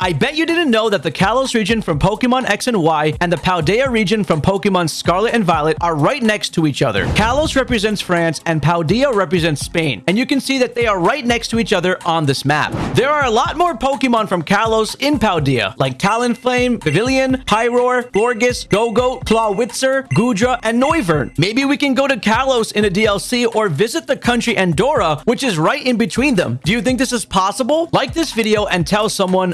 I bet you didn't know that the Kalos region from Pokemon X and Y and the Paldea region from Pokemon Scarlet and Violet are right next to each other. Kalos represents France and Paldea represents Spain, and you can see that they are right next to each other on this map. There are a lot more Pokemon from Kalos in Paldea, like Talonflame, Vivillon, Pyroar, Gorgas, Go-Go, Clawitzer, Goodra, and Noivern. Maybe we can go to Kalos in a DLC or visit the country Andorra, which is right in between them. Do you think this is possible? Like this video and tell someone